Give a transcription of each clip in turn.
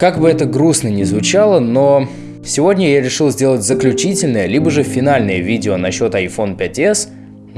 Как бы это грустно ни звучало, но сегодня я решил сделать заключительное, либо же финальное видео насчет iPhone 5s,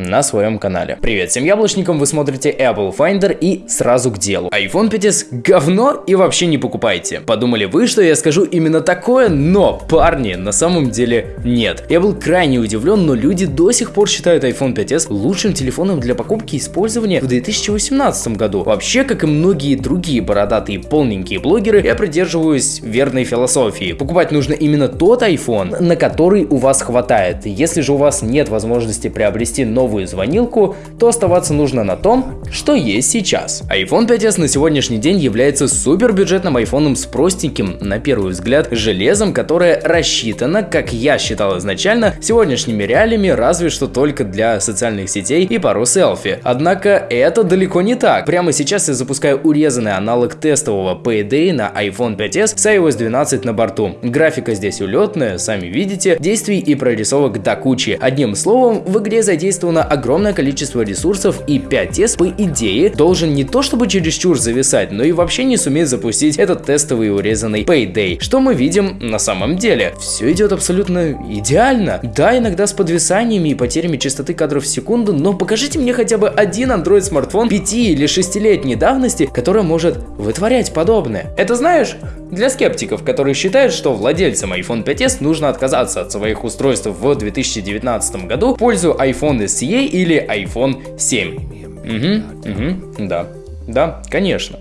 на своем канале. Привет всем яблочникам, вы смотрите Apple Finder и сразу к делу. iPhone 5s говно и вообще не покупайте. Подумали вы, что я скажу именно такое, но, парни, на самом деле нет. Я был крайне удивлен, но люди до сих пор считают iPhone 5s лучшим телефоном для покупки и использования в 2018 году. Вообще, как и многие другие бородатые полненькие блогеры, я придерживаюсь верной философии. Покупать нужно именно тот iPhone, на который у вас хватает. Если же у вас нет возможности приобрести новый новую звонилку, то оставаться нужно на том, что есть сейчас. iPhone 5s на сегодняшний день является супер бюджетным айфоном с простеньким, на первый взгляд, железом, которое рассчитано, как я считал изначально, сегодняшними реалиями разве что только для социальных сетей и пару селфи. Однако это далеко не так. Прямо сейчас я запускаю урезанный аналог тестового Payday на iPhone 5s с iOS 12 на борту. Графика здесь улетная, сами видите, действий и прорисовок до кучи. Одним словом, в игре задействован задействовано огромное количество ресурсов и 5S по идее должен не то чтобы чересчур зависать, но и вообще не суметь запустить этот тестовый урезанный Payday. Что мы видим на самом деле? Все идет абсолютно идеально. Да, иногда с подвисаниями и потерями частоты кадров в секунду, но покажите мне хотя бы один Android смартфон 5 или 6-летней давности, который может вытворять подобное. Это знаешь, для скептиков, которые считают, что владельцам iPhone 5s нужно отказаться от своих устройств в 2019 году пользу iPhone SE или iPhone 7. Угу, угу, да, да, конечно.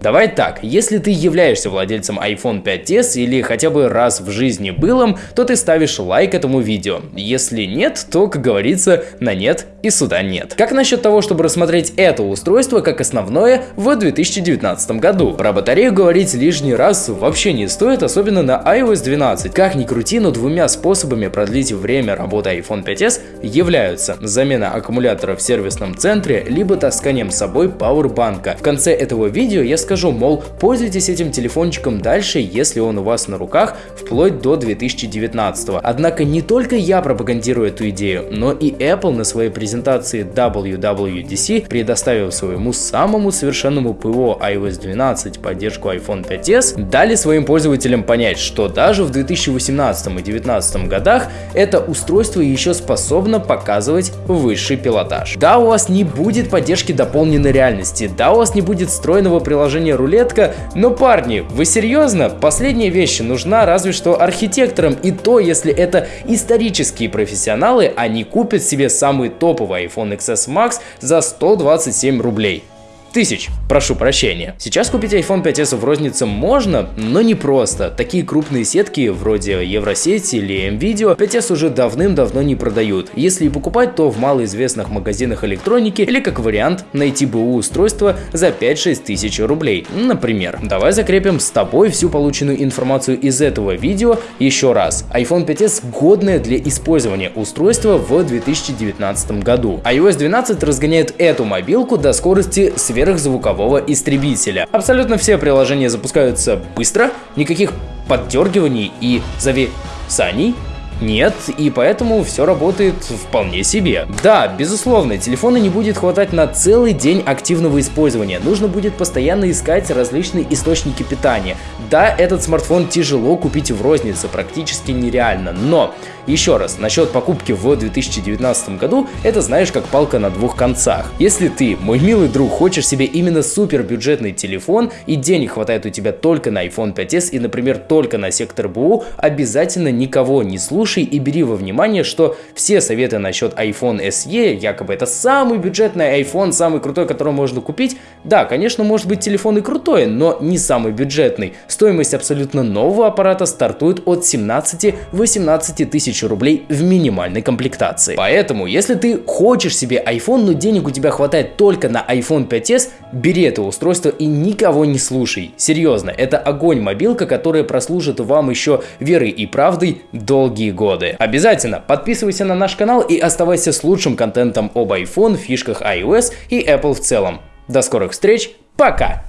Давай так, если ты являешься владельцем iPhone 5s или хотя бы раз в жизни был им, то ты ставишь лайк этому видео. Если нет, то, как говорится, на нет и сюда нет. Как насчет того, чтобы рассмотреть это устройство как основное в 2019 году? Про батарею говорить лишний раз вообще не стоит, особенно на iOS 12. Как ни крути, но двумя способами продлить время работы iPhone 5s являются замена аккумулятора в сервисном центре, либо тасканием с собой пауэрбанка. В конце этого видео я скажу, мол, пользуйтесь этим телефончиком дальше, если он у вас на руках, вплоть до 2019. Однако не только я пропагандирую эту идею, но и Apple на своей презентации WWDC, предоставив своему самому совершенному ПО iOS 12 поддержку iPhone 5s, дали своим пользователям понять, что даже в 2018 и 2019 годах это устройство еще способно показывать высший пилотаж. Да, у вас не будет поддержки дополненной реальности, да, у вас не будет встроенного приложение рулетка, но парни, вы серьезно? Последняя вещь нужна разве что архитекторам и то, если это исторические профессионалы, они купят себе самый топовый iPhone XS Max за 127 рублей тысяч, прошу прощения. Сейчас купить iPhone 5s в рознице можно, но не просто. Такие крупные сетки, вроде Евросети или MVideo, 5s уже давным-давно не продают. Если и покупать, то в малоизвестных магазинах электроники или как вариант найти БУ устройство за 5-6 тысяч рублей, например. Давай закрепим с тобой всю полученную информацию из этого видео еще раз. iPhone 5s годное для использования устройство в 2019 году. iOS 12 разгоняет эту мобилку до скорости сверх сверхзвукового истребителя. Абсолютно все приложения запускаются быстро, никаких поддергиваний и зависаний нет, и поэтому все работает вполне себе. Да, безусловно, телефона не будет хватать на целый день активного использования. Нужно будет постоянно искать различные источники питания. Да, этот смартфон тяжело купить в рознице, практически нереально, но еще раз, насчет покупки в 2019 году, это знаешь как палка на двух концах. Если ты, мой милый друг, хочешь себе именно супер бюджетный телефон и денег хватает у тебя только на iPhone 5s и, например, только на сектор БУ, обязательно никого не слушай и бери во внимание, что все советы насчет iPhone SE, якобы это самый бюджетный iPhone, самый крутой, который можно купить, да, конечно, может быть телефон и крутой, но не самый бюджетный. Стоимость абсолютно нового аппарата стартует от 17-18 тысяч рублей в минимальной комплектации. Поэтому, если ты хочешь себе iPhone, но денег у тебя хватает только на iPhone 5s, бери это устройство и никого не слушай. Серьезно, это огонь мобилка, которая прослужит вам еще верой и правдой долгие годы. Обязательно подписывайся на наш канал и оставайся с лучшим контентом об iPhone, фишках iOS и Apple в целом. До скорых встреч, пока!